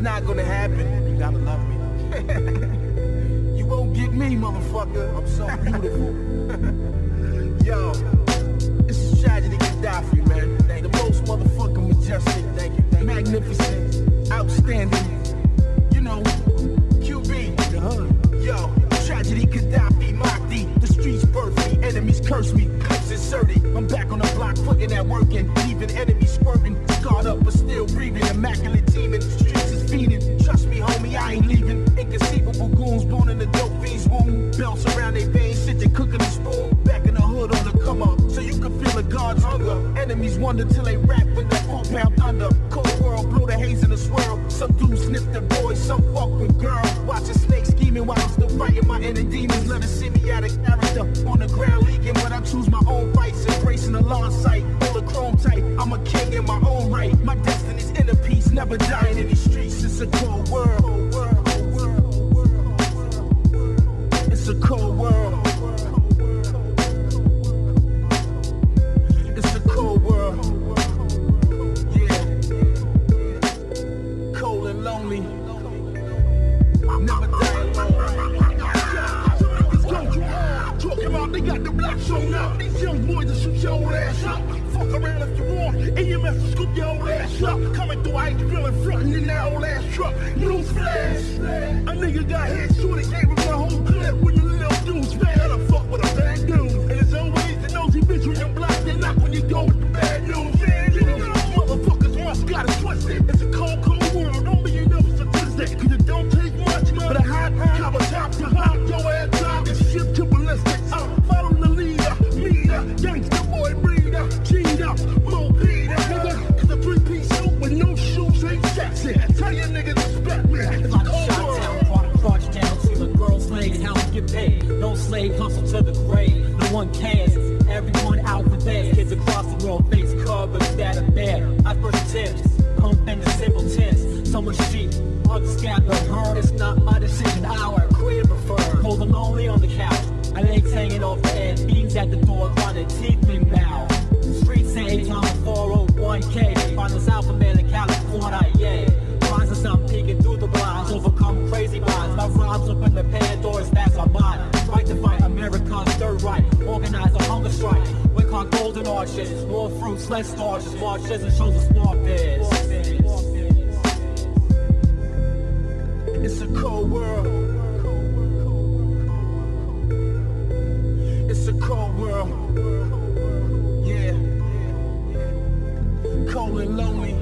not gonna happen. You gotta love me. you won't get me, motherfucker. I'm so beautiful. Yo, this is Tragedy Khadafi, man. The most motherfucking majestic, thank you, thank you. magnificent, outstanding. You know, QB, the uh-huh. hood. Yo, Tragedy Khadafi, Mahdi. The streets birth me, enemies curse me, clips inserted. I'm back on the block, putting that work in, leaving enemies swerving. Scarred up, but still breathing. Immaculate teaming, streets is feeding. Trust me, homie, I ain't leaving. Inconceivable goons born in the dope fiend's womb. Belts around their veins, sitting cooking the spoon. Back in the hood on the come up, so you can feel the God's hunger. Enemies wonder till they rap with that four pound thunder. Cold world, blow the haze in the swirl. Some dudes sniff the boys, some fuck with girl. Watching snakes scheming while I'm still fighting my inner demons. Let us see me out of character. On the ground leaking, but I choose my own fights. Embracing the lawn sight, all the chrome type. I'm a king in my own right. My destiny's inner peace, never dying in these. It's a cold world. It's a cold world. It's a cold world. Yeah. Cold and lonely. Never die alone. Talking about they got the black shown up. These young boys will shoot your ass up. Fuck around if you want. Will scoop your old ass up. Coming through I ain't drilling, frontin' in that old ass truck. Newsflash. A nigga got hit, shorty gave him the whole clip Slave hustle to the grave, no one cares. Everyone out for theirs, kids across the world face covered that are bare. I first tips, pump and the simple tints. Some are sheep, others scatter her. It's not my decision, our career prefer. Cold and lonely on the couch, my legs hanging off the edge, beans at the door, running teeth been bow. Streets say time 401k, find us alpha man in California, yeah. Finds us I'm peeking through the blinds, overcome crazy minds. My rhymes open the Pandora's that's our mind. Right to fight Americans, third right, organize a hunger strike. We on golden arches, more fruits, less starches, marches and shows the small bears. It's a cold world. It's a cold world. Yeah. Cold and lonely.